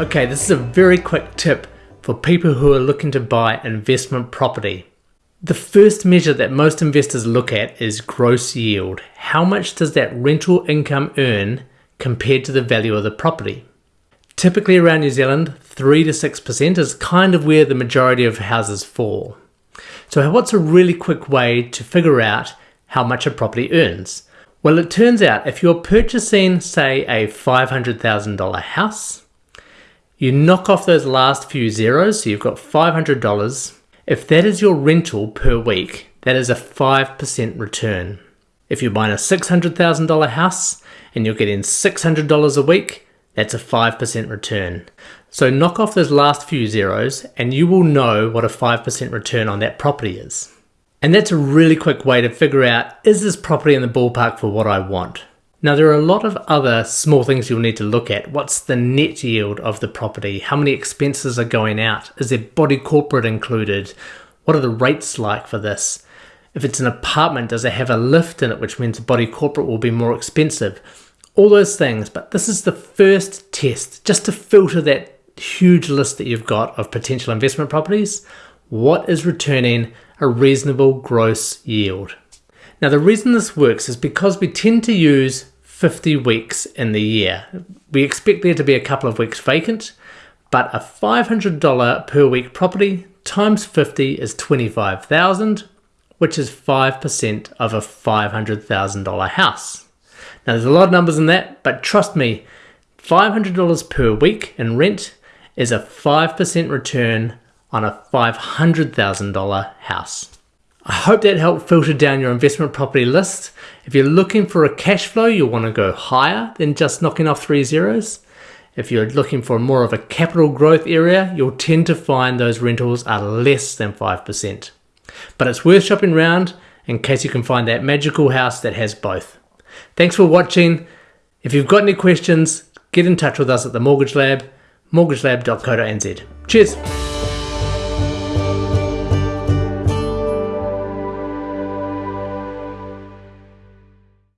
Okay, this is a very quick tip for people who are looking to buy investment property. The first measure that most investors look at is gross yield. How much does that rental income earn compared to the value of the property? Typically around New Zealand, 3 to 6% is kind of where the majority of houses fall. So what's a really quick way to figure out how much a property earns? Well, it turns out if you're purchasing, say, a $500,000 house, you knock off those last few zeros, so you've got $500. If that is your rental per week, that is a 5% return. If you're buying a $600,000 house and you're getting $600 a week, that's a 5% return. So knock off those last few zeros and you will know what a 5% return on that property is. And that's a really quick way to figure out, is this property in the ballpark for what I want? Now there are a lot of other small things you'll need to look at. What's the net yield of the property? How many expenses are going out? Is there body corporate included? What are the rates like for this? If it's an apartment, does it have a lift in it, which means body corporate will be more expensive? All those things, but this is the first test just to filter that huge list that you've got of potential investment properties. What is returning a reasonable gross yield? Now the reason this works is because we tend to use 50 weeks in the year. We expect there to be a couple of weeks vacant, but a $500 per week property times 50 is 25,000, which is 5% of a $500,000 house. Now there's a lot of numbers in that, but trust me, $500 per week in rent is a 5% return on a $500,000 house. I hope that helped filter down your investment property list. If you're looking for a cash flow, you'll want to go higher than just knocking off three zeros. If you're looking for more of a capital growth area, you'll tend to find those rentals are less than 5%. But it's worth shopping around in case you can find that magical house that has both. Thanks for watching. If you've got any questions, get in touch with us at the Mortgage Lab, mortgagelab.co.nz. Cheers!